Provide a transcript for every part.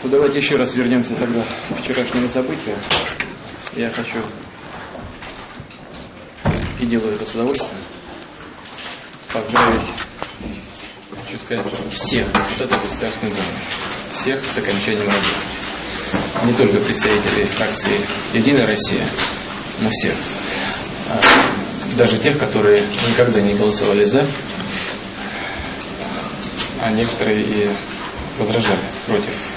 Ну, давайте еще раз вернемся тогда к вчерашнему событию. Я хочу и делаю это с удовольствием поздравить, хочу сказать, всех депутатов Государственной Думы, всех с окончанием работы. Не только представителей фракции «Единая Россия», но всех. А даже тех, которые никогда не голосовали «за», а некоторые и возражали против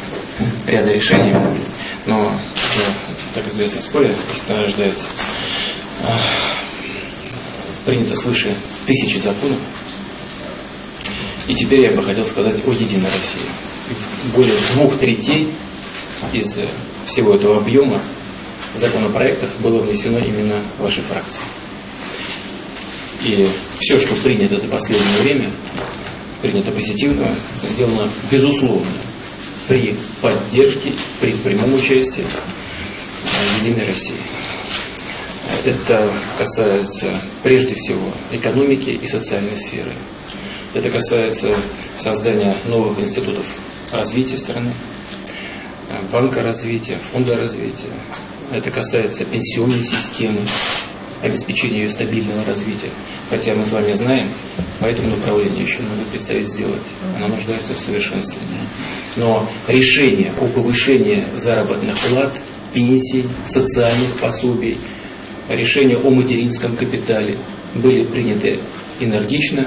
ряда решений. Но, как известно, в споре истина рождается. Принято свыше тысячи законов. И теперь я бы хотел сказать о Единой России. Более двух третей из всего этого объема законопроектов было внесено именно вашей фракцией. И все, что принято за последнее время, принято позитивно, сделано безусловно при поддержке, при прямом участии Единой России. Это касается прежде всего экономики и социальной сферы. Это касается создания новых институтов развития страны, банка развития, фонда развития. Это касается пенсионной системы, обеспечения ее стабильного развития. Хотя мы с вами знаем, по этому направлению еще надо предстоит сделать. Она нуждается в совершенствовании. Но решение о повышении заработных плат, пенсий, социальных пособий, решения о материнском капитале были приняты энергично,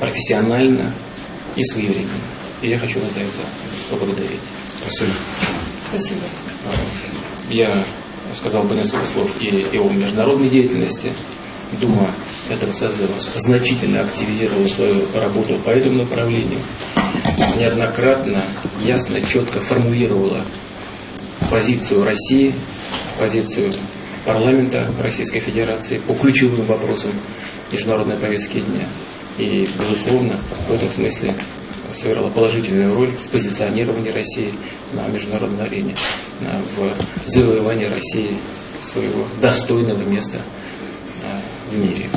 профессионально и своевременно. И я хочу вас за это поблагодарить. Спасибо. Спасибо. Я сказал бы несколько слов и, и о международной деятельности. Дума этого созыва значительно активизировала свою работу по этому направлению. Неоднократно, ясно, четко формулировала позицию России, позицию парламента Российской Федерации по ключевым вопросам международной повестки дня. И, безусловно, в этом смысле сыграла положительную роль в позиционировании России на международной арене, в завоевании России своего достойного места в мире.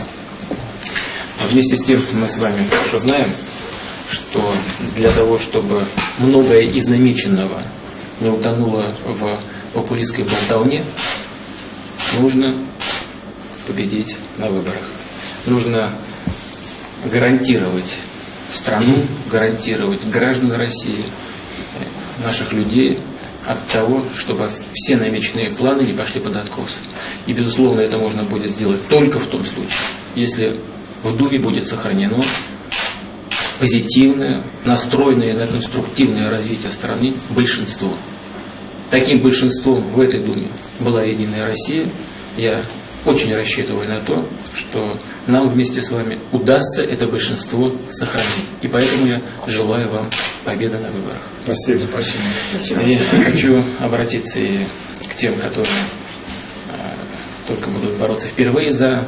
А вместе с тем мы с вами хорошо знаем, что для того, чтобы многое из намеченного не утонуло в популистской болтовне, нужно победить на выборах. Нужно гарантировать страну, гарантировать граждан России, наших людей от того, чтобы все намеченные планы не пошли под откос. И, безусловно, это можно будет сделать только в том случае, если в Думе будет сохранено позитивное, настроенное на конструктивное развитие страны большинство. Таким большинством в этой Думе была Единая Россия. Я очень рассчитываю на то, что нам вместе с вами удастся это большинство сохранить. И поэтому я желаю вам победы на выборах. Спасибо. Спасибо. И хочу обратиться и к тем, которые а, только будут бороться впервые за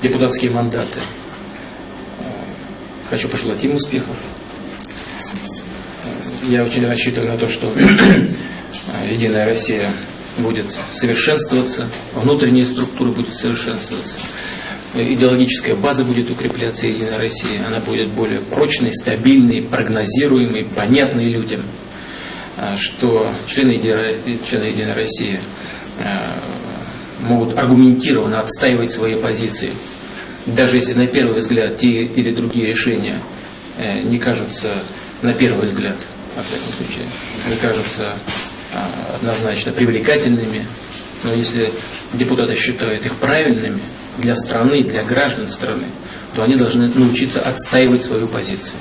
депутатские мандаты. А, хочу пожелать им успехов. Я очень рассчитываю на то, что Единая Россия будет совершенствоваться, внутренняя структура будет совершенствоваться, идеологическая база будет укрепляться Единой России, она будет более прочной, стабильной, прогнозируемой, понятной людям, а, что члены члены Единой России а, могут аргументированно отстаивать свои позиции, даже если на первый взгляд те или другие решения э, не кажутся на первый взгляд, во всяком случае, не кажутся а, однозначно привлекательными, но если депутаты считают их правильными для страны, для граждан страны, то они должны научиться отстаивать свою позицию,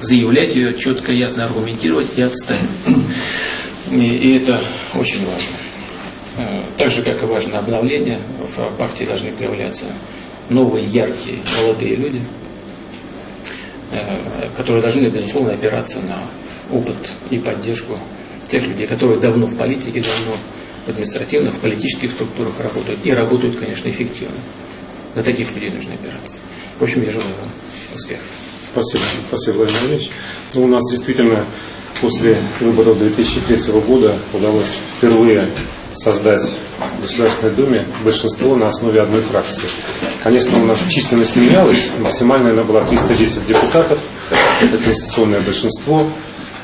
заявлять ее четко, ясно аргументировать и отстаивать. И, и это очень важно. А, так же, как и важно обновление, в партии должны появляться новые, яркие, молодые люди, а, которые должны, безусловно, опираться на опыт и поддержку тех людей, которые давно в политике, давно в административных, политических структурах работают и работают, конечно, эффективно. На таких людей нужно опираться. В общем, я желаю вам успехов. Спасибо, спасибо, Владимир Владимирович. Ну, у нас действительно после выборов 2003 года удалось впервые создать в Государственной Думе большинство на основе одной фракции. Конечно, у нас численность менялась, максимальная она была 310 депутатов, это конституционное большинство,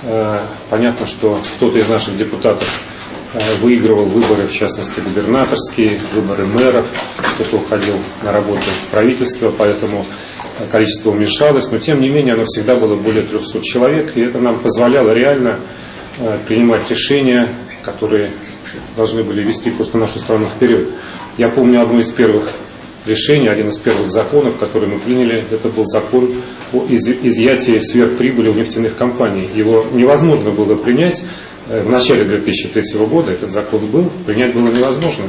Э, понятно, что кто-то из наших депутатов выигрывал выборы, в частности, губернаторские, выборы мэров, кто-то уходил на работу в правительство, поэтому количество уменьшалось, но тем не менее оно всегда было более 300 человек, и это нам позволяло реально принимать решения, которые должны были вести просто нашу страну вперед. Я помню одно из первых решений, один из первых законов, который мы приняли, это был закон о изъятии сверхприбыли у нефтяных компаний. Его невозможно было принять э, в начале 2003 года, этот закон был, принять было невозможно.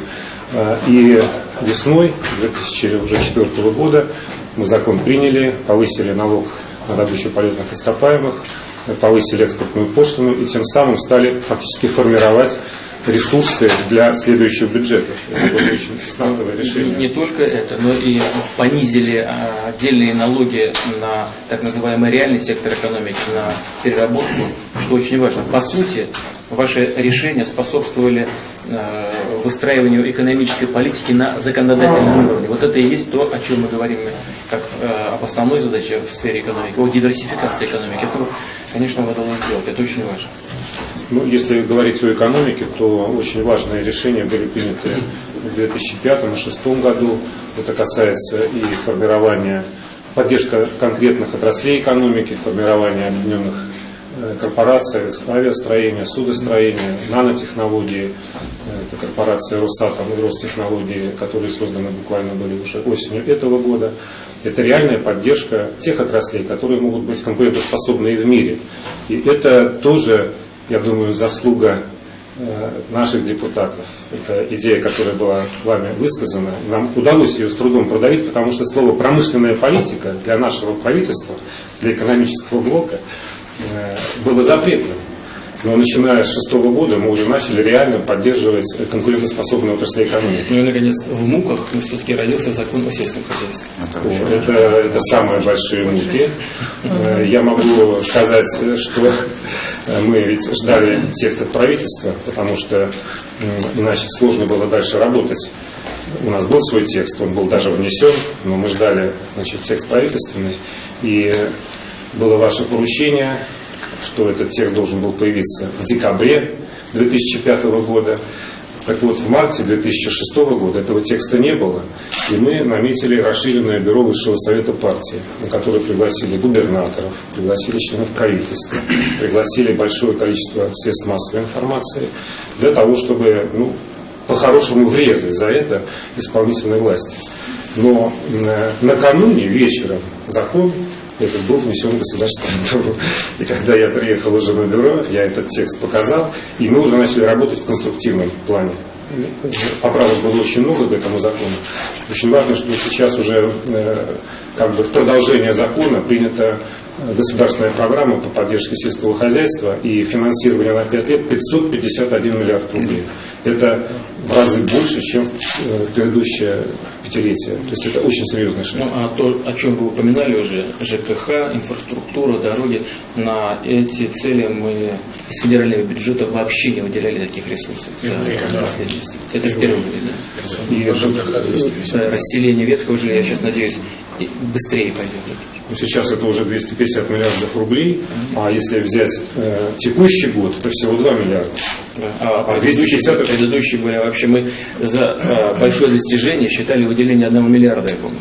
Э, и весной 2004 года мы закон приняли, повысили налог на добычу полезных ископаемых, повысили экспортную пошлину и тем самым стали фактически формировать ресурсы для следующего бюджета. Это было очень стартовое решение. Не только это, но и понизили а, отдельные налоги на так называемый реальный сектор экономики, на переработку, что очень важно. По сути, ваши решения способствовали а, выстраиванию экономической политики на законодательном уровне. Вот это и есть то, о чем мы говорим как а, об основной задаче в сфере экономики, о диверсификации экономики. Это, конечно, надо сделать, это очень важно. Ну, если говорить о экономике, то очень важные решения были приняты в 2005 и 2006 году. Это касается и формирования, поддержка конкретных отраслей экономики, формирования объединенных э, корпораций, авиастроения, судостроения, нанотехнологии. Это корпорация Росатом Ростехнологии, которые созданы буквально были уже осенью этого года. Это реальная поддержка тех отраслей, которые могут быть конкурентоспособны и в мире. И это тоже я думаю, заслуга э, наших депутатов. Это идея, которая была вами высказана. Нам удалось ее с трудом продавить, потому что слово «промышленная политика» для нашего правительства, для экономического блока э, было запретным. Но начиная с шестого года мы уже начали реально поддерживать конкурентоспособную отрасль экономики. Ну и, наконец, в муках мы все-таки родился закон о сельском хозяйстве. Это, это самые большие муки. Э, я могу сказать, что мы ведь ждали текста правительства, потому что иначе сложно было дальше работать. У нас был свой текст, он был даже внесен, но мы ждали значит, текст правительственный. И было ваше поручение что этот текст должен был появиться в декабре 2005 года. Так вот, в марте 2006 года этого текста не было, и мы наметили расширенное бюро Высшего Совета партии, на которое пригласили губернаторов, пригласили членов правительства, пригласили большое количество средств массовой информации, для того, чтобы ну, по-хорошему врезать за это исполнительной власти. Но э, накануне вечером закон этот был внесен в Государственную Думу. И когда я приехал уже на бюро, я этот текст показал, и мы уже начали работать в конструктивном плане. Поправок было очень много к этому закону. Очень важно, что сейчас уже э, как бы в продолжение закона принята государственная программа по поддержке сельского хозяйства и финансирование на 5 лет 551 миллиард рублей. Это в разы больше, чем в э, предыдущее пятилетие. То есть это очень серьезный шаг. Ну, а то, о чем вы упоминали уже, ЖКХ, инфраструктура, дороги, на эти цели мы из федерального бюджета вообще не выделяли таких ресурсов. Да, да. Это впервые, да. И да, расселение ветхого жилья, я сейчас надеюсь, быстрее пойдет. Ну, сейчас это уже 250 миллиардов рублей, а если взять э, текущий год, это всего 2 миллиарда. Да. А, а предыдущие, предыдущие были вообще мы за а, большое достижение считали выделение 1 миллиарда, я помню.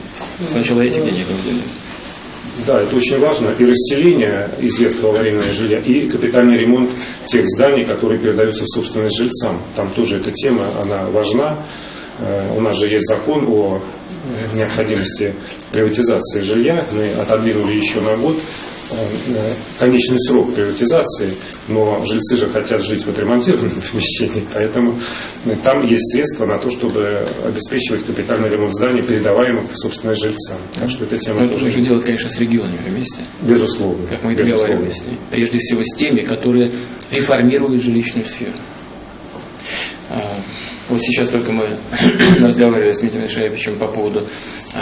Сначала этих денег выделили. Да, это очень важно. И расселение из ветхого аварийного жилья, и капитальный ремонт тех зданий, которые передаются в собственность жильцам. Там тоже эта тема, она важна. Э, у нас же есть закон о необходимости приватизации жилья. Мы отодвинули еще на год э, конечный срок приватизации, но жильцы же хотят жить в отремонтированном помещении, поэтому э, там есть средства на то, чтобы обеспечивать капитальный ремонт зданий, передаваемых в собственность жильцам. Так что эта тема... Но это нужно делать, конечно, с регионами вместе. Безусловно. Как мы договаривались. Прежде всего с теми, которые реформируют жилищную сферу. Вот сейчас только мы разговаривали с Дмитрием Шаевичем по поводу э,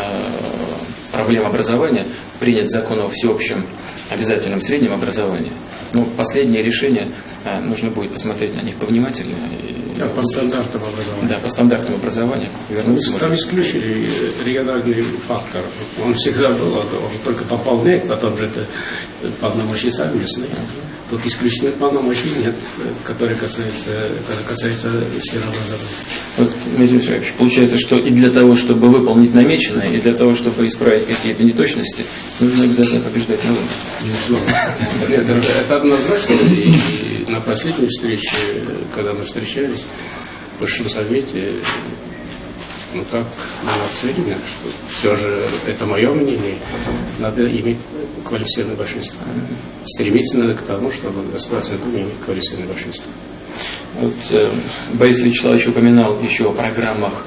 проблем образования. Принят закон о всеобщем обязательном среднем образовании. Но последнее решение, э, нужно будет посмотреть на них повнимательнее. Да, по стандартам образования. Да, по стандартам образования. Вернуться ну, там исключили региональный фактор. Он всегда был, он только пополняет, потом же это полномочия сами местные. Тут исключительных полномочий нет, которые касаются, касаются сферы образования. Вот, Дмитрий Михайлович, получается, что и для того, чтобы выполнить намеченное, и для того, чтобы исправить какие-то неточности, нужно обязательно побеждать на выборах. Безусловно. Это, это однозначно. И, и на последней встрече, когда мы встречались в Высшем Совете, ну так мы нацелены, что все же, это мое мнение, надо иметь квалифицированное большинство. Стремиться надо к тому, чтобы Государственная Дума иметь квалифицированное большинство. Вот, э, Борис Вячеславович упоминал еще о программах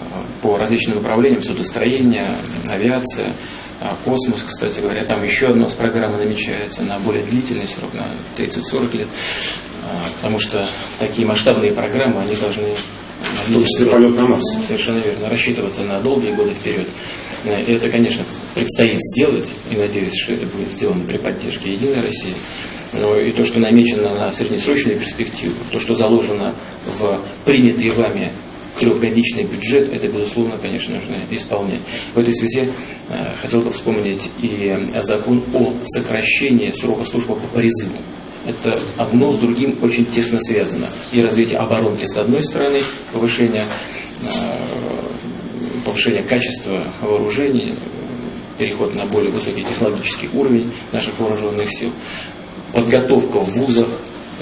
э, по различным направлениям, судостроение, авиация, э, космос, кстати говоря. Там еще одна с программы намечается на более длительный срок, на 30-40 лет. Э, потому что такие масштабные программы, они должны В том числе полет на Марс. Совершенно верно. Рассчитываться на долгие годы вперед. Э, И это, конечно, предстоит сделать, и надеюсь, что это будет сделано при поддержке Единой России. Но и то, что намечено на среднесрочную перспективу, то, что заложено в принятый вами трехгодичный бюджет, это, безусловно, конечно, нужно исполнять. В этой связи э, хотел бы вспомнить и закон о сокращении срока службы по призыву. Это одно с другим очень тесно связано. И развитие оборонки с одной стороны, повышение, э, повышение качества вооружений, переход на более высокий технологический уровень наших вооруженных сил, подготовка в вузах,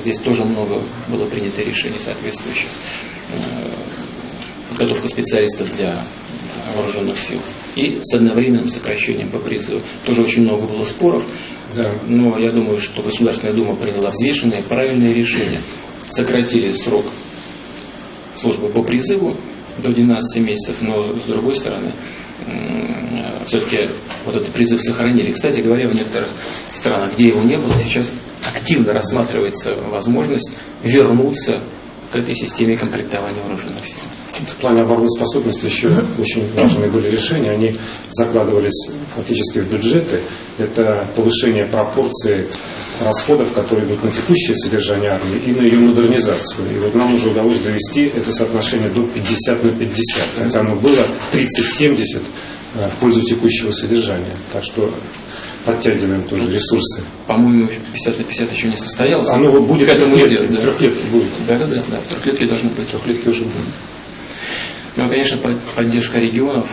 здесь тоже много было принято решений соответствующих, Э, подготовка специалистов для вооруженных сил и с одновременным сокращением по призыву. Тоже очень много было споров, Да. но я думаю, что Государственная Дума приняла взвешенное, правильное решение. Сократили срок службы по призыву до 12 месяцев, но с другой стороны, все-таки вот этот призыв сохранили. Кстати говоря, в некоторых странах, где его не было, сейчас активно рассматривается возможность вернуться к этой системе комплектования вооруженных сил. В плане обороноспособности еще очень важные были решения. Они закладывались фактически в бюджеты. Это повышение пропорции расходов, которые идут на текущее содержание армии и на ее модернизацию. И вот нам уже удалось довести это соотношение до 50 на 50. Хотя оно было 30-70 э, в пользу текущего содержания. Так что подтягиваем тоже ресурсы. По-моему, 50 на 50 еще не состоялось. Оно вот будет к этому трехлетки, идет. Да. трехлетки будет. Да, да, да, да. В трехлетке должны быть. Трехлетки уже будет. Ну, конечно, под- поддержка регионов,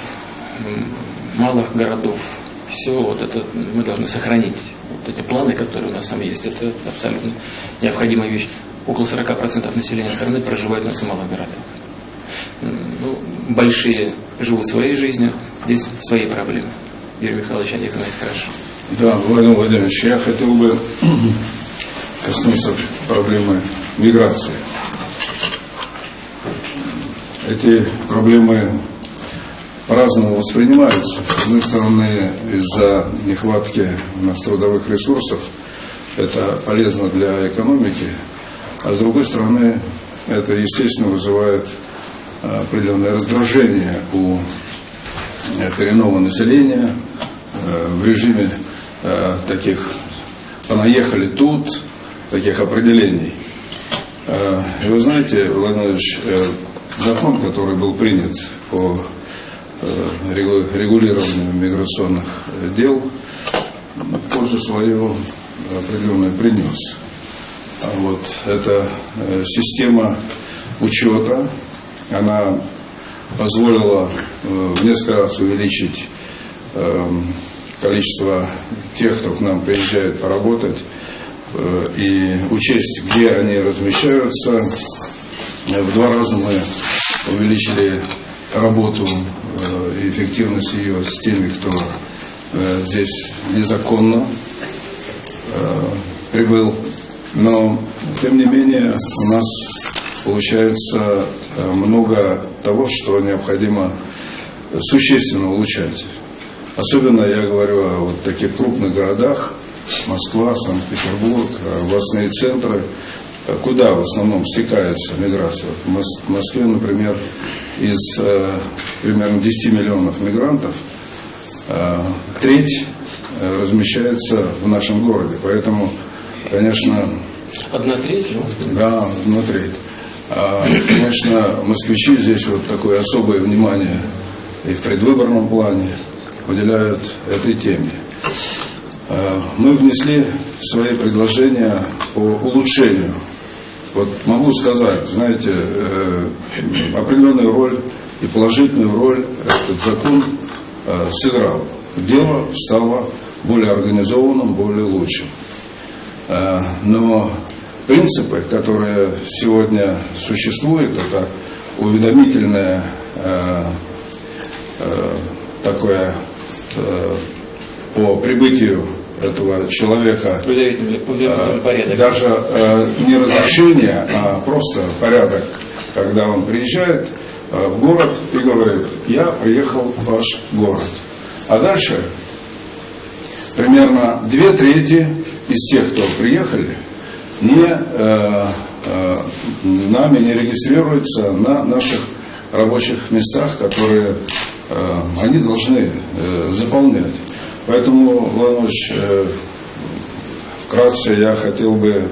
малых городов, все вот это мы должны сохранить. Вот эти планы, которые у нас там есть, это абсолютно необходимая вещь. Около 40% населения страны проживает в малых городах. Ну, большие живут своей жизнью, здесь свои проблемы. Юрий Михайлович о них знает хорошо. Да, Владимир Владимирович, я хотел бы коснуться проблемы миграции. Эти проблемы по-разному воспринимаются. С одной стороны, из-за нехватки у нас трудовых ресурсов это полезно для экономики, а с другой стороны, это, естественно, вызывает а, определенное раздражение у э, коренного населения э, в режиме э, таких понаехали тут, таких определений. И вы знаете, Владимир э, закон, который был принят по э, регу- регулированию миграционных дел, пользу свою определенную принес. А вот эта э, система учета, она позволила э, в несколько раз увеличить эм, количество тех, кто к нам приезжает поработать, и учесть, где они размещаются. В два раза мы увеличили работу и эффективность ее с теми, кто э, здесь незаконно э, прибыл. Но, тем не менее, у нас получается э, много того, что необходимо существенно улучшать. Особенно я говорю о вот таких крупных городах, Москва, Санкт-Петербург, э, областные центры, э, куда в основном стекается миграция. В Москве, например, из э, примерно 10 миллионов мигрантов э, треть э, размещается в нашем городе. Поэтому, конечно, Одна треть, да, одна треть. А, конечно, москвичи здесь вот такое особое внимание и в предвыборном плане уделяют этой теме. э, мы внесли свои предложения по улучшению. Вот могу сказать, знаете, э, определенную роль и положительную роль этот закон э, сыграл. Дело стало более организованным, более лучшим. Но принципы, которые сегодня существуют, это уведомительное такое по прибытию этого человека э, даже э, не разрешение, а просто порядок, когда он приезжает э, в город и говорит, я приехал в ваш город. А дальше примерно две трети из тех, кто приехали, не, э, э, нами не регистрируются на наших рабочих местах, которые э, они должны э, заполнять. Поэтому, Владимирович, э, вкратце я хотел бы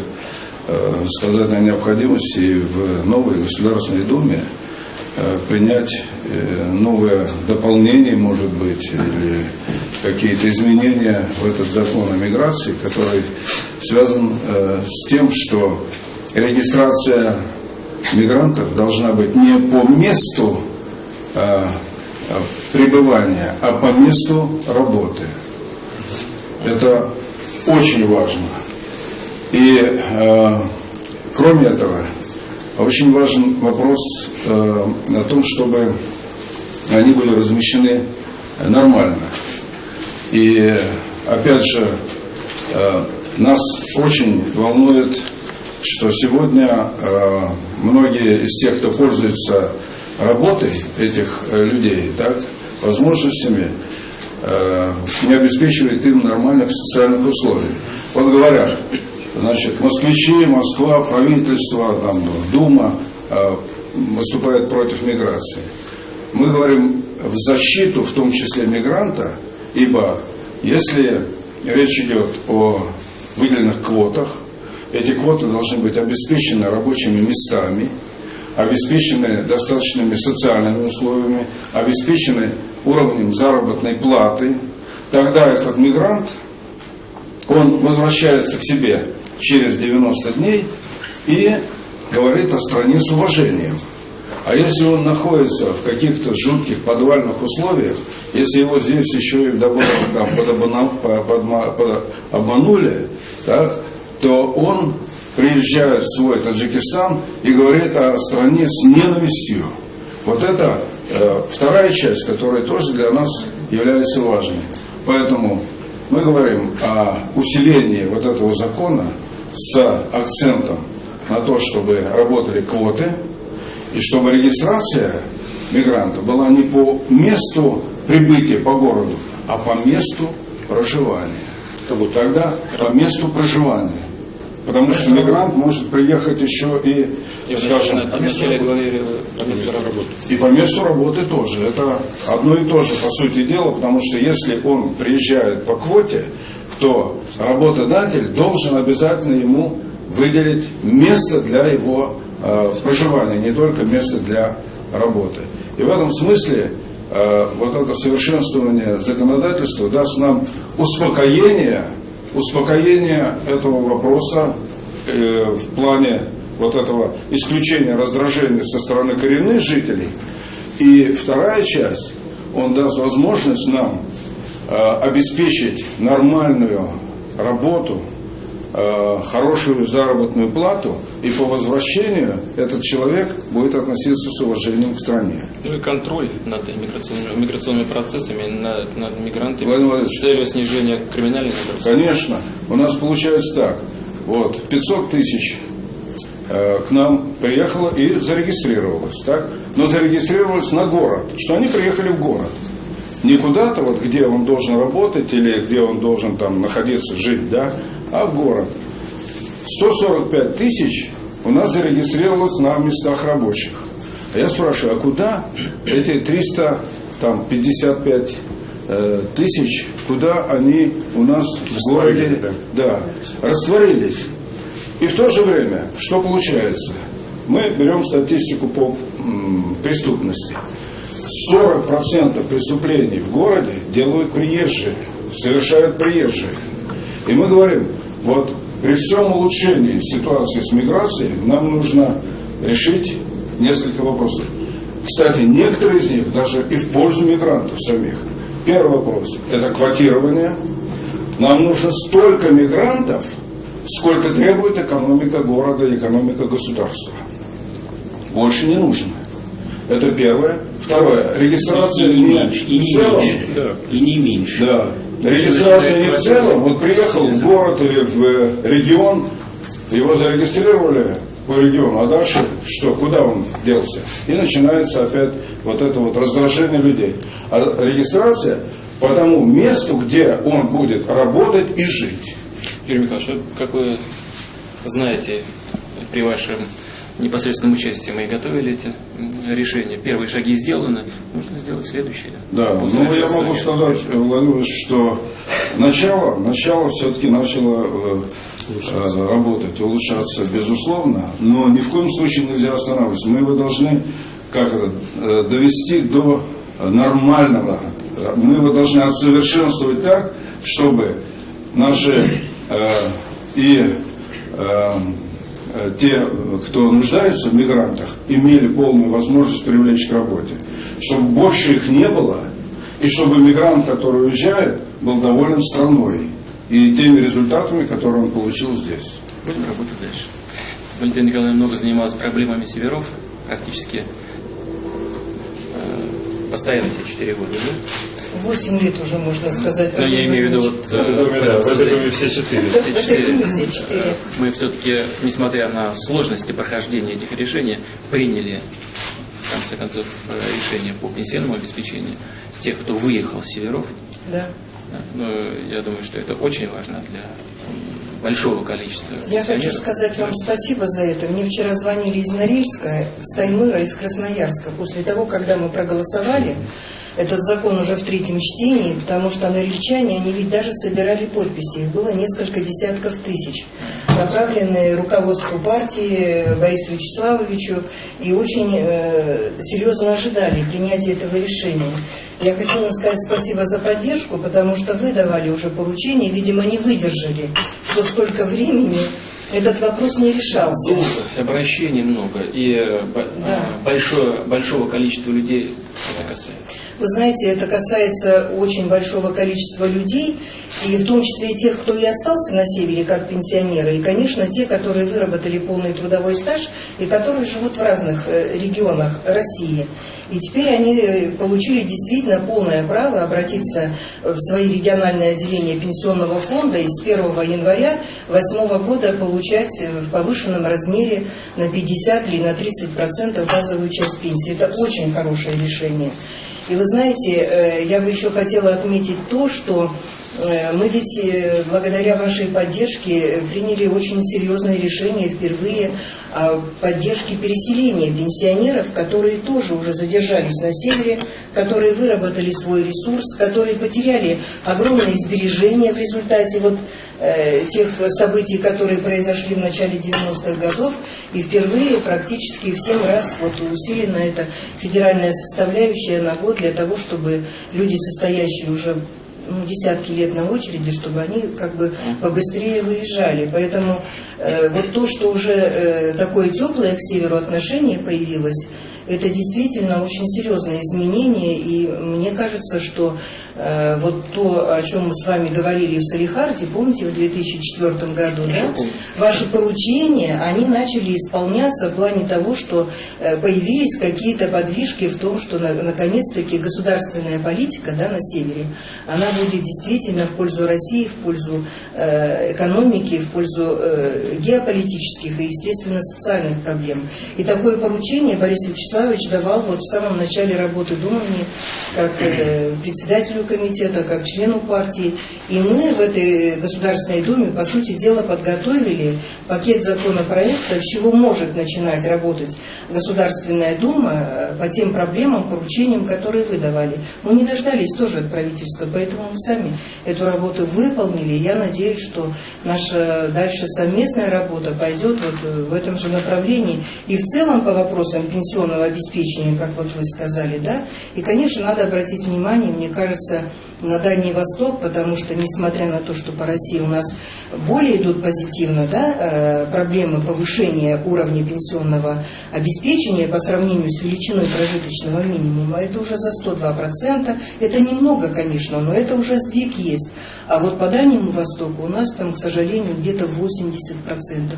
э, сказать о необходимости в новой Государственной Думе э, принять новое дополнение, может быть, или какие-то изменения в этот закон о миграции, который связан с тем, что регистрация мигрантов должна быть не по месту пребывания, а по месту работы. Это очень важно. И э, кроме этого, очень важен вопрос э, о том, чтобы они были размещены нормально. И опять же, э, нас очень волнует, что сегодня э, многие из тех, кто пользуется работой этих э, людей, так, возможностями, не обеспечивает им нормальных социальных условий. Вот говорят, значит, москвичи, Москва, правительство, там, Дума э, выступают против миграции. Мы говорим в защиту, в том числе мигранта, ибо если речь идет о выделенных квотах, эти квоты должны быть обеспечены рабочими местами, обеспечены достаточными социальными условиями, обеспечены уровнем заработной платы, тогда этот мигрант, он возвращается к себе через 90 дней и говорит о стране с уважением. А если он находится в каких-то жутких подвальных условиях, если его здесь еще и там, под, под, обманули, так, то он приезжает в свой Таджикистан и говорит о стране с ненавистью. Вот это вторая часть, которая тоже для нас является важной. Поэтому мы говорим о усилении вот этого закона с акцентом на то, чтобы работали квоты, и чтобы регистрация мигранта была не по месту прибытия по городу, а по месту проживания. Тогда по месту проживания. Потому что мигрант может приехать еще и, и скажем, вначале говорили по месту работы. И по месту работы тоже. Это одно и то же, по сути дела, потому что если он приезжает по квоте, то работодатель должен обязательно ему выделить место для его э, проживания, не только место для работы. И в этом смысле э, вот это совершенствование законодательства даст нам успокоение успокоение этого вопроса э, в плане вот этого исключения раздражения со стороны коренных жителей. И вторая часть, он даст возможность нам э, обеспечить нормальную работу хорошую заработную плату, и по возвращению этот человек будет относиться с уважением к стране. Ну и контроль над миграционными, миграционными процессами, над, над мигрантами с целью снижения криминальных Конечно. У нас получается так. Вот, 500 тысяч э, к нам приехало и зарегистрировалось, так? Но зарегистрировалось на город, что они приехали в город. Не куда-то, вот, где он должен работать или где он должен там находиться, жить, да, а в город. 145 тысяч у нас зарегистрировалось на местах рабочих. А я спрашиваю, а куда эти 355 э, тысяч, куда они у нас в городе да, растворились? И в то же время, что получается? Мы берем статистику по м, преступности. 40% преступлений в городе делают приезжие, совершают приезжие. И мы говорим, вот при всем улучшении ситуации с миграцией нам нужно решить несколько вопросов. Кстати, некоторые из них даже и в пользу мигрантов самих. Первый вопрос – это квотирование. Нам нужно столько мигрантов, сколько требует экономика города и экономика государства. Больше не нужно. Это первое. Второе. Регистрация И не меньше, и в не целом. меньше. Да. И не меньше. Да. Регистрация не в целом. Вот приехал в город или в э, регион, его зарегистрировали по региону, а дальше что, куда он делся? И начинается опять вот это вот раздражение людей. А регистрация по тому месту, где он будет работать и жить. Юрий Михайлович, как вы знаете, при вашем непосредственном участии мы и готовили эти решения. Первые шаги сделаны, нужно сделать следующие. Да, По ну я могу сказать, э, Владимир что начало, начало все-таки начало э, э, работать, улучшаться, безусловно, но ни в коем случае нельзя останавливаться. Мы его должны как это, довести до нормального. Мы его должны отсовершенствовать так, чтобы наши э, и э, те, кто нуждается в мигрантах, имели полную возможность привлечь к работе. Чтобы больше их не было, и чтобы мигрант, который уезжает, был доволен страной и теми результатами, которые он получил здесь. Будем работать дальше. Валентина Николаевна много занималась проблемами северов, практически э, постоянно все четыре года. Да? Восемь лет уже, можно сказать. Но я имею в виду вот... В доме, да, в доме все четыре. Этой все четыре. Мы все-таки, несмотря на сложности прохождения этих решений, приняли, в конце концов, э, решение по пенсионному обеспечению тех, кто выехал с северов. Да. Но я думаю, что это очень важно для большого количества Я хочу сказать вам спасибо за это. Мне вчера звонили из Норильска, из Таймыра, из Красноярска. После того, когда мы проголосовали, этот закон уже в третьем чтении, потому что норильчане, они ведь даже собирали подписи. Их было несколько десятков тысяч, направленные руководству партии Борису Вячеславовичу и очень э, серьезно ожидали принятия этого решения. Я хочу вам сказать спасибо за поддержку, потому что вы давали уже поручение, видимо, не выдержали, что столько времени этот вопрос не решался. Долго, обращений много, и э, Да. э, большое, большого количества людей это касается. Вы знаете, это касается очень большого количества людей, и в том числе и тех, кто и остался на севере как пенсионеры, и, конечно, те, которые выработали полный трудовой стаж и которые живут в разных э, регионах России. И теперь они э, получили действительно полное право обратиться в свои региональные отделения пенсионного фонда и с 1 января 2008 года получать э, в повышенном размере на 50 или на 30 процентов базовую часть пенсии. Это очень хорошее решение. И вы знаете, э, я бы еще хотела отметить то, что мы ведь э, благодаря вашей поддержке э, приняли очень серьезное решение впервые о поддержке переселения пенсионеров, которые тоже уже задержались на севере, которые выработали свой ресурс, которые потеряли огромные сбережения в результате вот э, тех событий, которые произошли в начале 90-х годов, и впервые практически в 7 раз вот усилена эта федеральная составляющая на год для того, чтобы люди, состоящие уже ну, десятки лет на очереди, чтобы они как бы побыстрее выезжали. Поэтому э, вот то, что уже э, такое теплое к северу отношение появилось, это действительно очень серьезное изменение, и мне кажется, что вот то, о чем мы с вами говорили в Салихарде, помните, в 2004 году, да? помню. ваши поручения, они начали исполняться в плане того, что э, появились какие-то подвижки в том, что на- наконец-таки государственная политика да, на севере, она будет действительно в пользу России, в пользу э, экономики, в пользу э, геополитических и, естественно, социальных проблем. И такое поручение Борис Вячеславович давал вот в самом начале работы Думани, как э, председателю комитета, как члену партии. И мы в этой Государственной Думе, по сути дела, подготовили пакет законопроектов, с чего может начинать работать Государственная Дума э, по тем проблемам, поручениям, которые вы давали. Мы не дождались тоже от правительства, поэтому мы сами эту работу выполнили. Я надеюсь, что наша дальше совместная работа пойдет вот э, в этом же направлении. И в целом по вопросам пенсионного обеспечения, как вот вы сказали, да, и, конечно, надо обратить внимание, мне кажется, двигаться на Дальний Восток, потому что, несмотря на то, что по России у нас более идут позитивно да, э, проблемы повышения уровня пенсионного обеспечения по сравнению с величиной прожиточного минимума, это уже за 102%. Это немного, конечно, но это уже сдвиг есть. А вот по Дальнему Востоку у нас там, к сожалению, где-то 80%,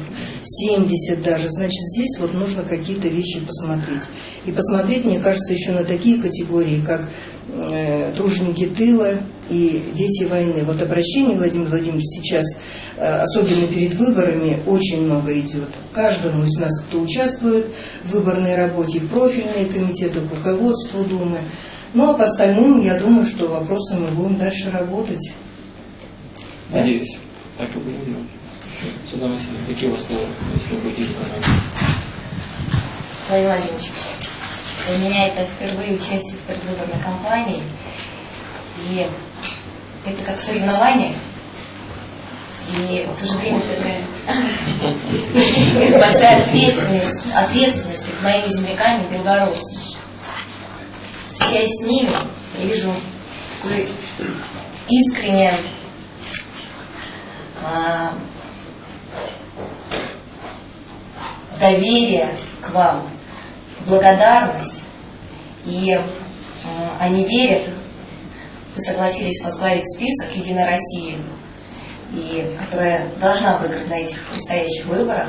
70% даже. Значит, здесь вот нужно какие-то вещи посмотреть. И посмотреть, мне кажется, еще на такие категории, как э, труженики тыла и дети войны. Вот обращение Владимир Владимирович сейчас, э, особенно перед выборами, очень много идет. Каждому из нас, кто участвует в выборной работе, в профильные комитеты, к руководству Думы. Ну а по остальным, я думаю, что вопросы мы будем дальше работать. Надеюсь, так и будем делать. Сюда Василий, какие у вас слова, если вы будете пожалуйста? Владимир Владимирович, для меня это впервые участие в предвыборной кампании. И это как соревнование. И в то же время такая большая ответственность, ответственность перед моими земляками, белгородцами. Встречаясь с ними, я вижу такое искреннее а, доверие к вам, благодарность. И э, они верят, вы согласились возглавить список Единой России, и, которая должна выиграть на этих предстоящих выборах.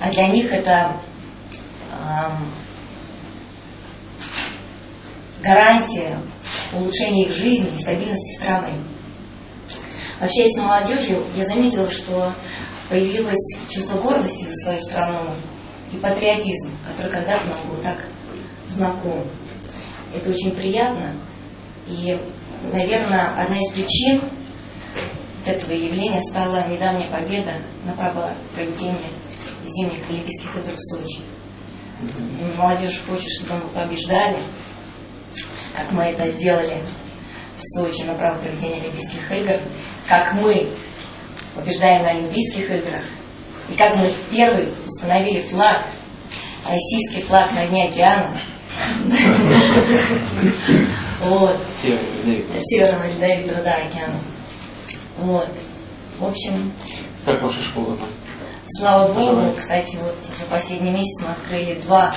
А для них это эм, гарантия улучшения их жизни и стабильности страны. Общаясь с молодежью, я заметила, что появилось чувство гордости за свою страну и патриотизм, который когда-то нам был так знаком. Это очень приятно. И, наверное, одна из причин этого явления стала недавняя победа на право проведения зимних Олимпийских игр в Сочи. Молодежь хочет, чтобы мы побеждали, как мы это сделали в Сочи на право проведения Олимпийских игр, как мы побеждаем на Олимпийских играх, и как мы первый установили флаг, российский флаг на дне океана. Вот. Северного ледовитого, да, океана. Вот. В общем, Как ваша школа там? слава богу, кстати, вот за последний месяц мы открыли два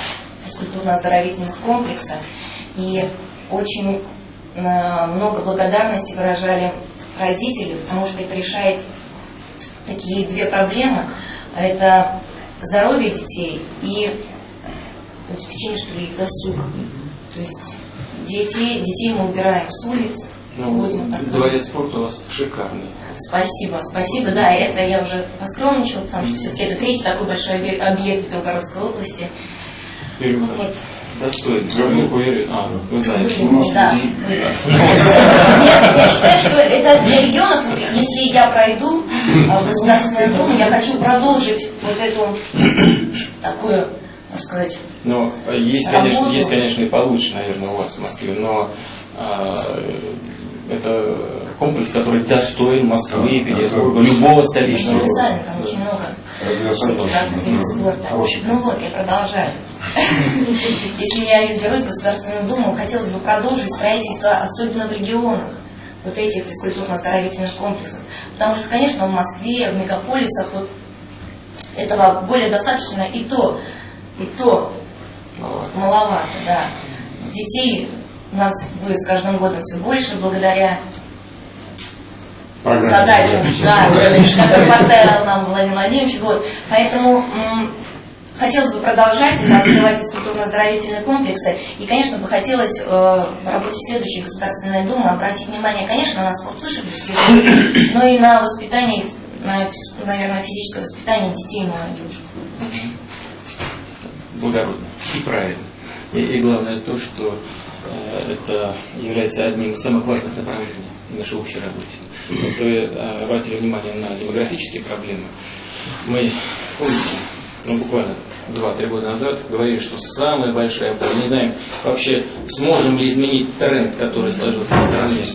физкультурно-оздоровительных комплекса. И очень э, много благодарности выражали родители, потому что это решает такие две проблемы. Это здоровье детей и обеспечение, что ли, их досуга. То есть детей, детей мы убираем с улиц, Ну, будем так дворец спорта у вас шикарный. Спасибо, спасибо. Да, это я уже поскромничала, потому что все-таки это третий такой большой объект, Белгородской области. Юрий Ну вот, Достойный. Глубоко верю. А, вы знаете. Были, да, были. Я, я считаю, что это для регионов, если я пройду а, в Государственную Думу, я хочу продолжить вот эту такую, можно сказать, Но э, есть, конечно, есть, конечно, и получше, наверное, у вас в Москве, но а, это комплекс, который достоин Москвы, Петербурга, любого столичного города. универсально, там очень много разных видов спорта. Ну вот, я продолжаю. Если я изберусь в Государственную Думу, хотелось бы продолжить строительство, особенно в регионах, вот этих физкультурно-оздоровительных комплексов. Потому что, конечно, в Москве, в мегаполисах вот этого более достаточно и то, и то Маловато. маловато, да. Детей у нас будет с каждым годом все больше благодаря задачам, да, которые поставил нам Владимир Владимирович. Вот. Поэтому хотелось бы продолжать развивать физкультурно-оздоровительные комплексы. И, конечно, бы хотелось э, в работе следующей Государственной Думы обратить внимание, конечно, на спорт высших достижений, но и на воспитание, на, наверное, физическое воспитание детей и молодежи. благородно и правильно. И, и главное то, что э, это является одним из самых важных направлений в нашей общей работе. Вот вы э, обратили внимание на демографические проблемы. Мы, помните, ну, буквально 2-3 года назад говорили, что самая большая боль, не знаем вообще, сможем ли изменить тренд, который сложился в стране,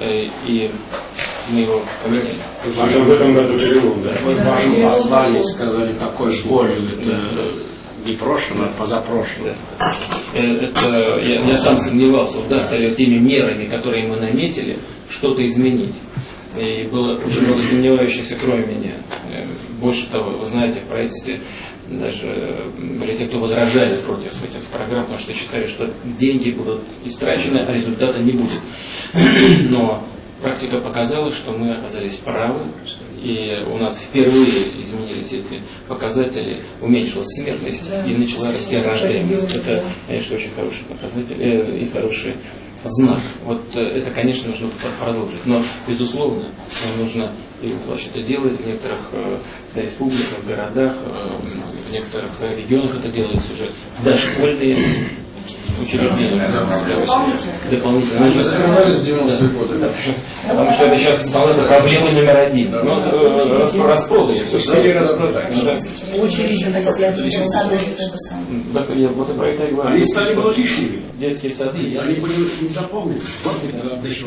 Э, и мы его поменяли. Даже в этом году перелом, да? Вы в вашем послании сказали такой болью. Это Не прошлым, а позапрошлым. Э, Это, я, я сам сомневался, удастся ли теми мерами, которые мы наметили, что-то изменить. И было очень много сомневающихся, кроме меня. Э, Больше того, вы знаете, в правительстве даже были те, кто возражали против этих программ, потому что считали, что деньги будут истрачены, а результата не будет. Но практика показала, что мы оказались правы, и у нас впервые изменились эти показатели, уменьшилась смертность Да, и начала расти рождаемость. Это, конечно, очень хороший показатель э, и хороший знак. Вот э, это, конечно, нужно пр- продолжить. Но, безусловно, нужно, и Николаевич это делает в некоторых э, республиках, городах, э, в некоторых регионах это делается уже дошкольные учреждения. Дополнительно. Дополнительно. Нужно Закрывали с 90-е годы. Да, Потому что это сейчас становится проблема номер один. Ну, э, расп- распродаж. Стали распродать. Это самое. Так, я вот и про это и говорю. Они стали было лишними. Детские сады, я Они были не заполнены. Вот это дошли.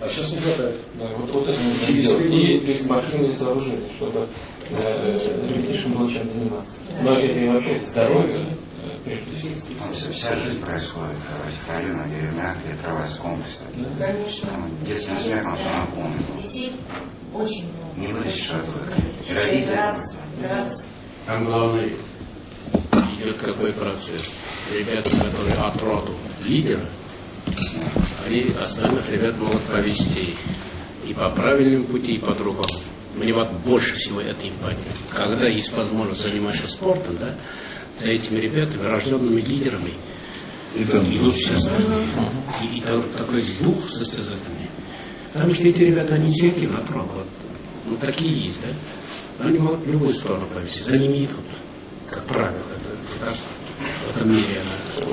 А сейчас не хватает. Да, вот, вот это нужно делать. И, и спортивные сооружения, чтобы э, ребятишкам было чем заниматься. Но это и вообще здоровье, всего. Вся, жизнь происходит в этих районах, деревнях, где открывается комплекс. Конечно. Там детским смехом все наполнено. Детей очень много. Не вытащишь оттуда. Родители. радостно, радостно. Там главное идет какой процесс. Ребята, которые от роду лидера, они остальных ребят могут повести и по правильному пути, и по другому. Мне вот больше всего это импонирует. Когда есть возможность заниматься спортом, да, за этими ребятами, рожденными лидерами, идут все остальные. И, и та- такой дух состязательный. Потому что эти ребята, они сильки на вот, ну, такие есть, да? Они могут в любую сторону повести, за ними идут, как правило. Это, так, в этом мире она.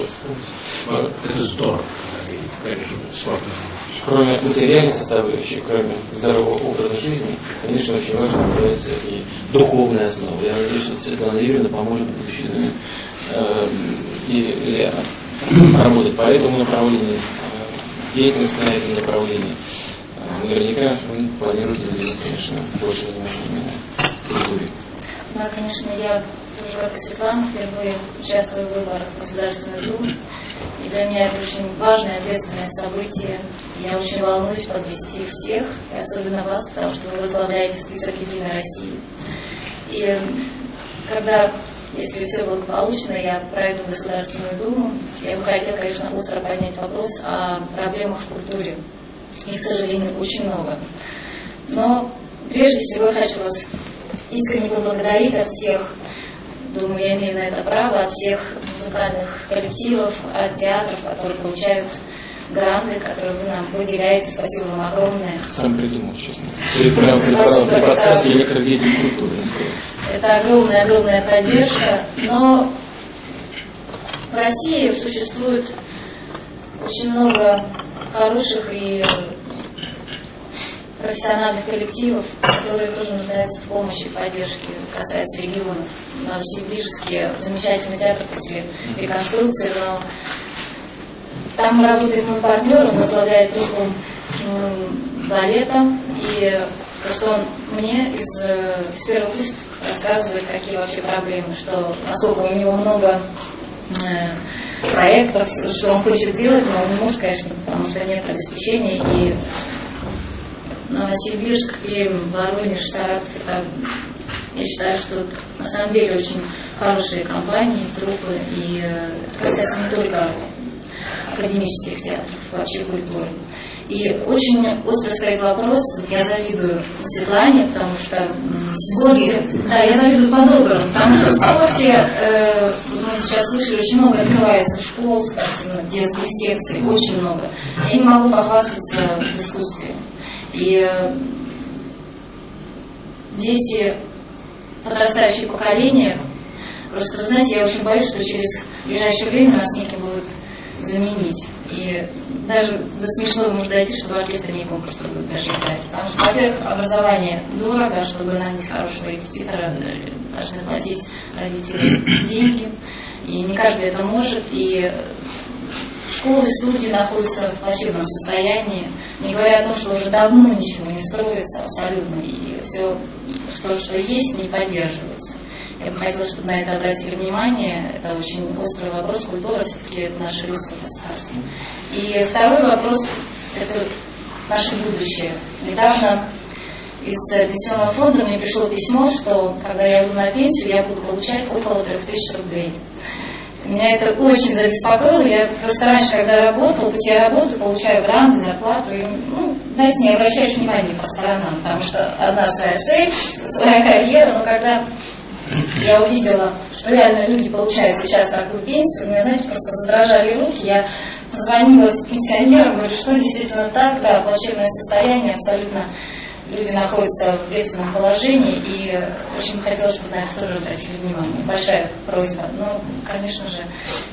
Вот, это здорово, когда они, конечно, занимаются. Кроме материальной составляющей, кроме здорового образа жизни, конечно, очень важно является и духовная основа. Я надеюсь, что Светлана Юрьевна поможет в будущем э, и, или работать по этому направлению, э, деятельность на этом направлении. Э, Наверняка вы планируете уделить, конечно, больше внимания культуре. Да, конечно, я тоже, как и Светлана, впервые участвую в выборах в Государственную Думу. И для меня это очень важное, ответственное событие. Я очень волнуюсь подвести всех, особенно вас, потому что вы возглавляете список «Единой России». И когда, если все благополучно, я пройду Государственную Думу, я бы хотела, конечно, остро поднять вопрос о проблемах в культуре. Их, к сожалению, очень много. Но прежде всего я хочу вас искренне поблагодарить от всех, думаю, я имею на это право, от всех музыкальных коллективов, от театров, которые получают гранты, которые вы нам выделяете. Спасибо вам огромное. Сам придумал, честно. При, при, подсказке деятелей культуры. Это огромная-огромная поддержка, но в России существует очень много хороших и профессиональных коллективов, которые тоже нуждаются в помощи, поддержке, касается регионов. В Новосибирске замечательный театр после реконструкции, но там работает мой партнер, он возглавляет группу м, балета, и просто он мне из, э, из первых уст рассказывает, какие вообще проблемы, что насколько у него много э, проектов, что он хочет делать, но он не может, конечно, потому что нет обеспечения, и Новосибирск, Пермь, Воронеж, Саратов, это, я считаю, что на самом деле очень хорошие компании, трупы, и э, это касается не только академических театров, вообще культуры. И очень остро стоит вопрос, вот я завидую Светлане, потому что в спорте, да, я завидую по-доброму, потому что в спорте, э, мы сейчас слышали, очень много открывается школ спортивных, детских секций, очень много. Я не могу похвастаться в искусстве. И э, дети, подрастающее поколение, просто, вы знаете, я очень боюсь, что через ближайшее время нас неким будут заменить. И даже до смешного может дойти, что в оркестре некому просто будет даже играть. Потому что, во-первых, образование дорого, чтобы нанять хорошего репетитора, э, должны платить родители деньги. И не каждый это может. И школы, студии находятся в плачевном состоянии, не говоря о том, что уже давно ничего не строится абсолютно, и все, что, что есть, не поддерживается. Я бы хотела, чтобы на это обратили внимание. Это очень острый вопрос. Культура все-таки это наше лицо государства. И второй вопрос – это наше будущее. Недавно из пенсионного фонда мне пришло письмо, что когда я буду на пенсию, я буду получать около 3000 рублей. Меня это очень забеспокоило. Я просто раньше, когда работала, то есть я работаю, получаю гранты, зарплату. И, ну, знаете, не обращаешь внимания по сторонам, потому что одна своя цель, своя карьера, но когда я увидела, что реально люди получают сейчас такую пенсию, у меня, знаете, просто задрожали руки. Я позвонила пенсионерам, говорю, что действительно так, да, плачевное состояние абсолютно люди находятся в бедственном положении, и очень хотелось, чтобы на это тоже обратили внимание. Большая просьба. Ну, конечно же,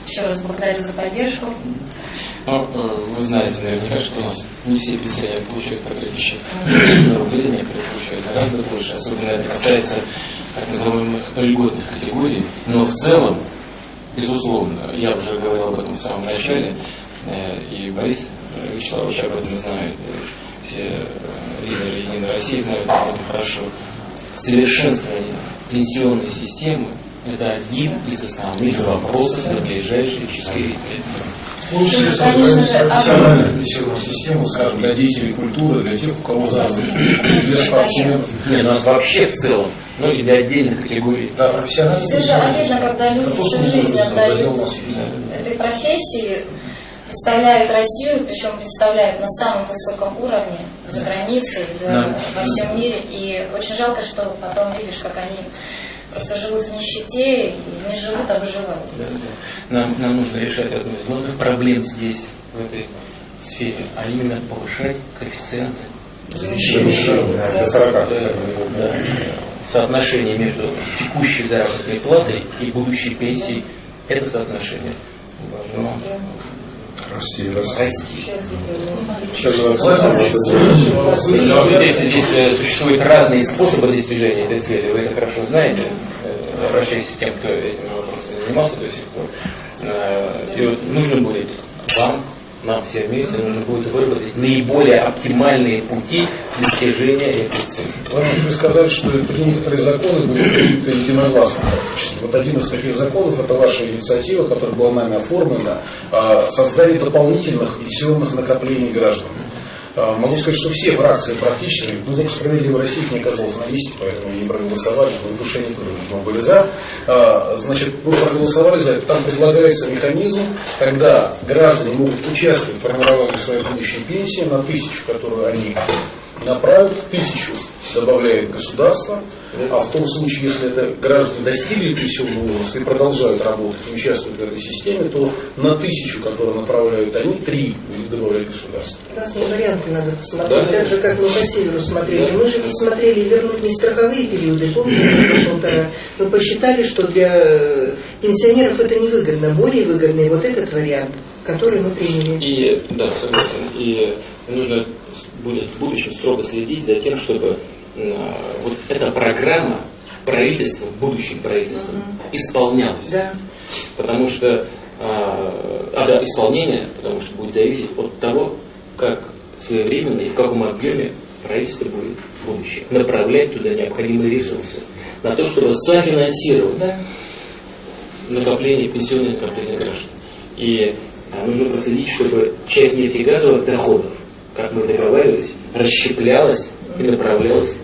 еще раз благодарю за поддержку. Ну, вы знаете наверняка, что у нас не все пенсионеры получают по 3000 рублей, некоторые получают гораздо больше. Особенно это касается так называемых льготных категорий. Но в целом, безусловно, я уже говорил об этом в самом начале, э, и Борис Вячеславович об этом знает, все э, лидеры Единой России знают об этом хорошо. Совершенствование пенсионной системы – это один из основных вопросов на ближайшие четыре лет. Улучшили профессиональную пенсионную систему, скажем, для деятелей культуры, для тех, у кого заработки, для спортсменов. Нет, у нас вообще в целом, ну и для отдельных категорий. Да, профессиональная Все же обидно, когда люди всю жизнь отдают этой профессии, представляют Россию, причем представляют на самом высоком уровне за границей, за, Да. во всем мире. И очень жалко, что потом видишь, как они просто живут в нищете и не живут, а выживают. Нам, нам нужно решать одну из главных проблем здесь, в этой сфере, а именно повышать коэффициенты. Да, до 40. Э, да, соотношение между текущей заработной платой и будущей пенсией, это соотношение. Должно Расти, расти. Здесь, здесь существуют разные способы достижения этой цели, вы это хорошо знаете, Э, обращаясь к тем, кто этим вопросом занимался до сих пор. Э, И вот нужно будет вам, нам все вместе, нужно будет выработать наиболее оптимальные пути достижения этой цели. Ладно, вы сказали, что некоторые законы были приняты единогласно. Вот один из таких законов, это ваша инициатива, которая была нами оформлена, о создании дополнительных пенсионных накоплений граждан. А, Могу сказать, что все фракции практически, ну только справедливая Россия не оказалась на месте, поэтому не проголосовали, но в душе не тоже, видимо, были за. А, Значит, вы проголосовали за это. Там предлагается механизм, когда граждане могут участвовать в формировании своей будущей пенсии на тысячу, которую они направят, тысячу добавляет государство, а в том случае, если это граждане достигли пенсионного возраста и продолжают работать, участвуют в этой системе, то на тысячу, которую направляют они, три будет добавлять государство. Разные варианты надо посмотреть. Да. Так же, как мы по северу смотрели. Мы же ведь смотрели вернуть не страховые периоды, помните, полтора. Мы посчитали, что для э, пенсионеров это невыгодно. Более выгодный вот этот вариант, который мы приняли. И, да, согласен. И нужно будет в будущем строго следить за тем, чтобы вот эта программа правительства, будущим правительством, исполнялась. Да. Потому что а, а, да, исполнение, потому что будет зависеть от того, как своевременно и в каком объеме правительство будет в будущем направлять туда необходимые ресурсы на то, чтобы софинансировать Да. накопление, пенсионное накопление граждан. И а, нужно проследить, чтобы часть нефтегазовых доходов, как мы договаривались, расщеплялась и направлялась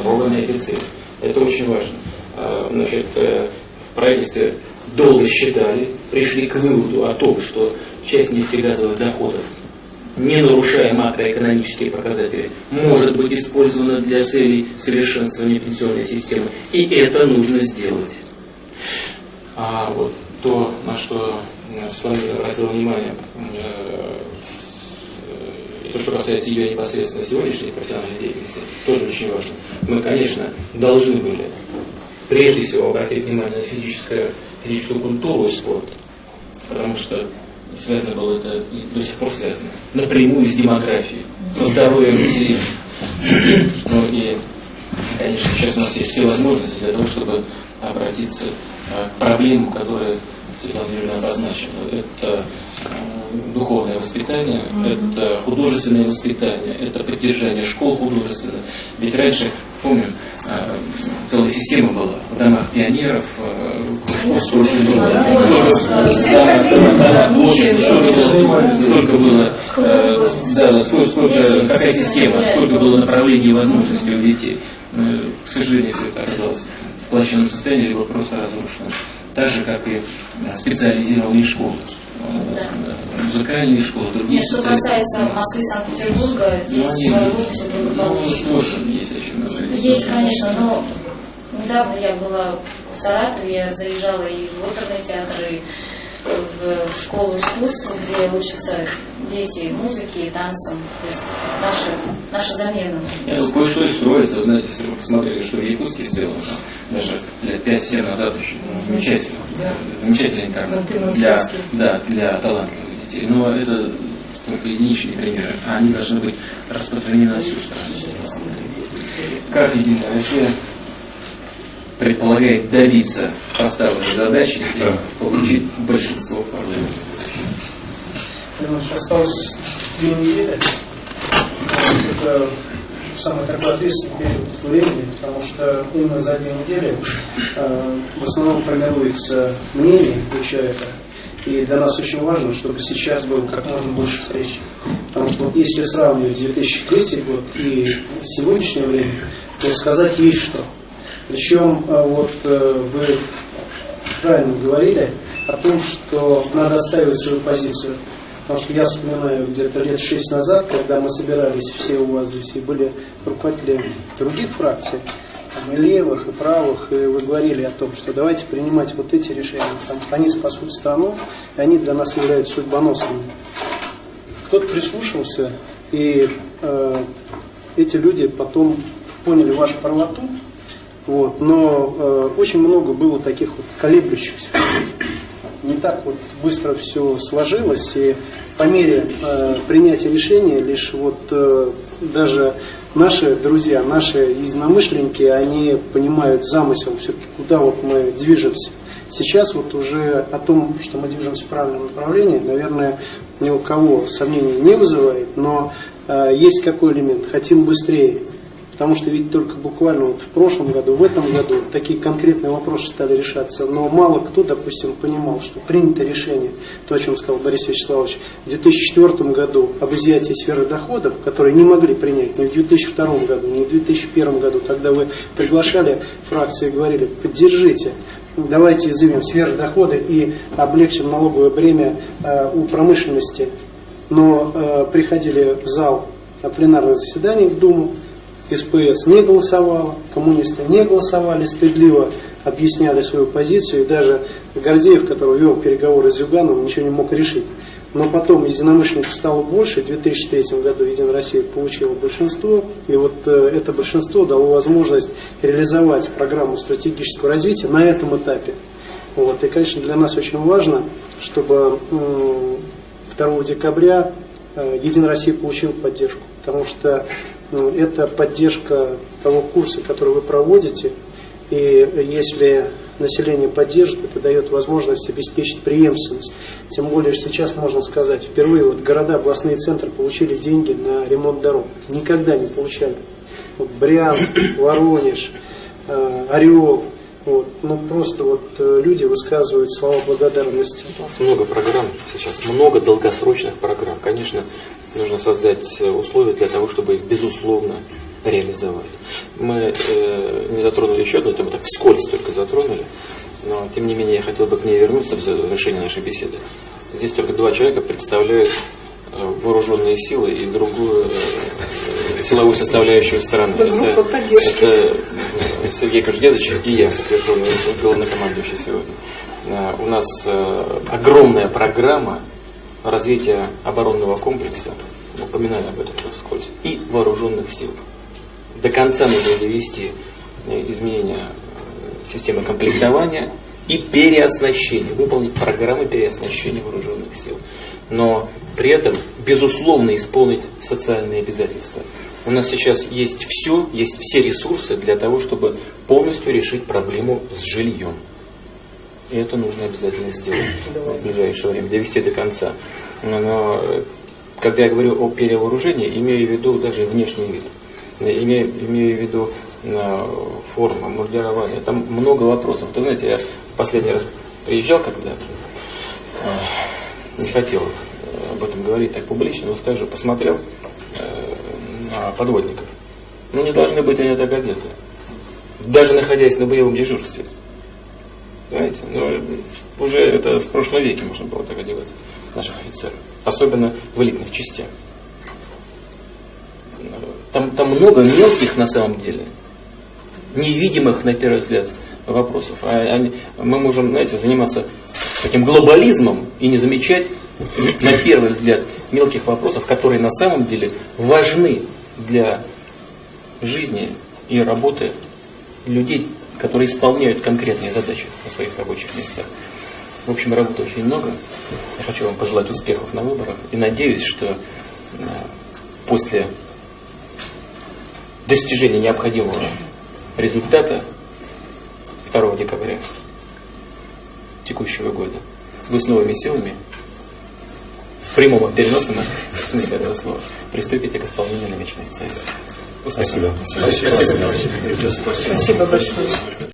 строго на эти цели. Это очень важно. А, Значит, э, в долго считали, пришли к выводу о том, что часть нефтегазовых доходов, не нарушая макроэкономические показатели, может быть использована для целей совершенствования пенсионной системы. И это нужно сделать. А вот то, на что э, Светлана Юрьевна обратила внимание, э, с- то, что касается ее непосредственно сегодняшней профессиональной деятельности, тоже очень важно. Мы, конечно, должны были прежде всего обратить внимание на физическое, физическую культуру и спорт, потому что связано было это и до сих пор связано напрямую с демографией, со здоровьем населения. Ну и, конечно, сейчас у нас есть все возможности для того, чтобы обратиться э, к проблемам, которые Светлана Юрьевна обозначила. Это духовное воспитание, это художественное воспитание, это поддержание школ художественных. Ведь раньше помним, э, целая система была в домах пионеров, э, сколько было, э, да, сколько, сколько, какая система, сколько было направлений и возможностей у детей. К сожалению, все это оказалось в плачевном состоянии, либо просто разрушено. Так же, как и специализированные школы да. музыкальные школы, другие Нет, что касается Москвы, Санкт-Петербурга, здесь ну, в Европе все благополучно. Ну, тоже есть о чем говорить. Есть, конечно, но недавно я была в Саратове, я заезжала и в оперный театр, и в, в школу искусств, где учатся дети музыке и танцам. То есть наша, наша замена. Нет, кое-что и строится. Знаете, если вы посмотрели, что в Якутске сделано, даже лет 5-7 назад очень ну, замечательно. Да. Замечательный интернет для, да, для талантливых детей. Но это только единичные примеры, а они должны быть распространены на всю страну. Как Единая Россия предполагает добиться поставленной задачи и получить большинство в парламенте? Осталось две недели. Это самый такой ответственный период времени, потому что именно за две недели э, в основном формируется мнение у человека. И для нас очень важно, чтобы сейчас было как можно больше встреч. Потому что если сравнивать 2003 год и сегодняшнее время, то сказать есть что. Причем э, вот э, вы правильно говорили о том, что надо отстаивать свою позицию. Потому что я вспоминаю где-то лет шесть назад, когда мы собирались все у вас здесь, и были руководители других фракций, там, и левых, и правых, и вы говорили о том, что давайте принимать вот эти решения, что они спасут страну, и они для нас являются судьбоносными. Кто-то прислушался, и э, эти люди потом поняли вашу правоту, вот, но э, очень много было таких вот колеблющихся. Не так вот быстро все сложилось, и по мере э, принятия решения лишь вот э, даже наши друзья, наши единомышленники, они понимают замысел все-таки, куда вот мы движемся. Сейчас вот уже о том, что мы движемся в правильном направлении, наверное, ни у кого сомнений не вызывает, но э, есть какой элемент, хотим быстрее, Потому что ведь только буквально вот в прошлом году, в этом году такие конкретные вопросы стали решаться. Но мало кто, допустим, понимал, что принято решение, то, о чем сказал Борис Вячеславович, в 2004 году об изъятии сферы доходов, которые не могли принять ни в 2002 году, ни в 2001 году, когда вы приглашали фракции и говорили, поддержите давайте изымем сферы дохода и облегчим налоговое бремя э, у промышленности. Но э, приходили в зал пленарных заседаний в Думу, СПС не голосовала, коммунисты не голосовали, стыдливо объясняли свою позицию, и даже Гордеев, который вел переговоры с Зюгановым, ничего не мог решить. Но потом единомышленников стало больше, в 2003 году Единая Россия получила большинство, и вот э, это большинство дало возможность реализовать программу стратегического развития на этом этапе. Вот. И, конечно, для нас очень важно, чтобы э, 2 декабря э, Единая Россия получила поддержку, потому что ну, это поддержка того курса, который вы проводите. И если население поддержит, это дает возможность обеспечить преемственность. Тем более сейчас можно сказать, впервые вот города, областные центры получили деньги на ремонт дорог. Никогда не получали. Вот Брянск, Воронеж, э, Орел, вот, ну просто вот э, люди высказывают слова благодарности. У нас много программ сейчас, много долгосрочных программ. Конечно, нужно создать условия для того, чтобы их безусловно реализовать. Мы э, не затронули еще одну тему, так вскользь только затронули, но тем не менее я хотел бы к ней вернуться в завершение нашей беседы. Здесь только два человека представляют э, вооруженные силы и другую э, силовую составляющую страны. Это, это э, Сергей Кожедедович и я, как верховный главнокомандующий сегодня. Э, у нас э, огромная программа развития оборонного комплекса, упоминаю об этом вскользь, и вооруженных сил. До конца нужно довести э, изменения системы комплектования и переоснащения, выполнить программы переоснащения вооруженных сил. Но при этом, безусловно, исполнить социальные обязательства. У нас сейчас есть все, есть все ресурсы для того, чтобы полностью решить проблему с жильем. И это нужно обязательно сделать в ближайшее время, довести до конца. Но когда я говорю о перевооружении, имею в виду даже внешний вид. Имею, имею в виду э, форма, мурдирование. Там много вопросов. Вы знаете, я последний раз приезжал, когда э, не хотел об этом говорить так публично, но скажу, посмотрел э, подводников. Ну, не должны быть они так одеты. Даже находясь на боевом дежурстве. Понимаете? Ну, уже это в прошлом веке можно было так одевать наших офицеров. Особенно в элитных частях. Там, там много мелких на самом деле, невидимых на первый взгляд вопросов. А они, мы можем, знаете, заниматься таким глобализмом и не замечать на первый взгляд мелких вопросов, которые на самом деле важны для жизни и работы людей, которые исполняют конкретные задачи на своих рабочих местах. В общем, работы очень много. Я хочу вам пожелать успехов на выборах и надеюсь, что э, после достижения необходимого результата 2 декабря текущего года вы с новыми силами в прямом переносном смысле этого слова приступите к исполнению намеченных целей. Успехов. Спасибо. Спасибо большое.